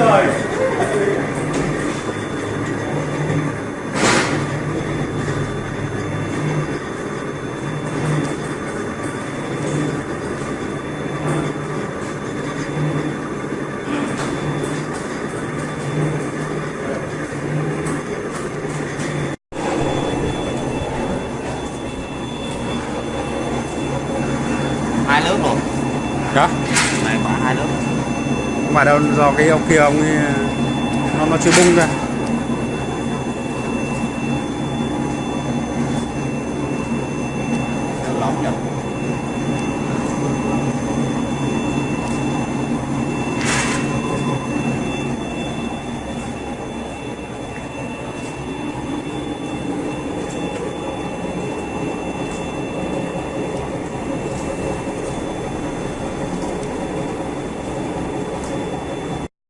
trời hai lớp rồi. đó này còn hai lớp không phải đâu do cái ông kia ông ấy, nó nó chưa bung ra. Lỏng nhỉ?